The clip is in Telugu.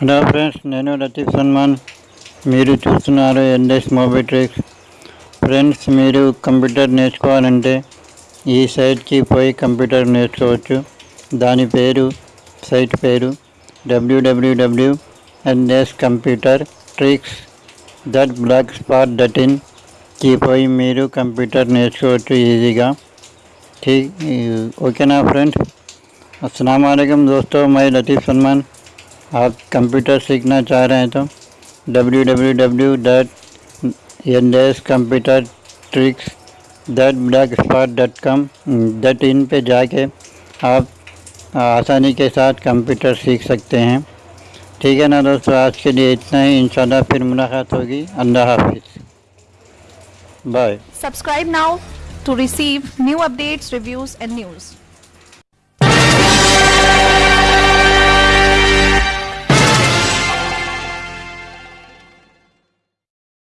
హలో ఫ్రెండ్స్ నేను లతీఫ్ సల్మాన్ మీరు చూస్తున్నారు ఎన్ఎస్ మోబిట్రిక్స్ ఫ్రెండ్స్ మీరు కంప్యూటర్ నేర్చుకోవాలంటే ఈ సైట్కి పోయి కంప్యూటర్ నేర్చుకోవచ్చు దాని పేరు సైట్ పేరు WWW NS computer tricks dot blogspot dot ఇన్కి పోయి మీరు కంప్యూటర్ నేర్చుకోవచ్చు ఈజీగా ठीक ओके ना फ्रेंड अस्सलाम वालेकुम दोस्तों मैं लतीफ़ सलमान आप कंप्यूटर सीखना चाह रहे हैं तो W W W dot N S computer tricks dot black spot dot com dot in पर जाके आप आसानी के साथ कंप्यूटर सीख सकते हैं। ठीक है ना दोस्तों? आज के लिए इतना ही। इंशाल्लाह फिर मुलाकात होगी। अल्लाह हाफिज़। Bye subscribe now to receive new updates reviews and news.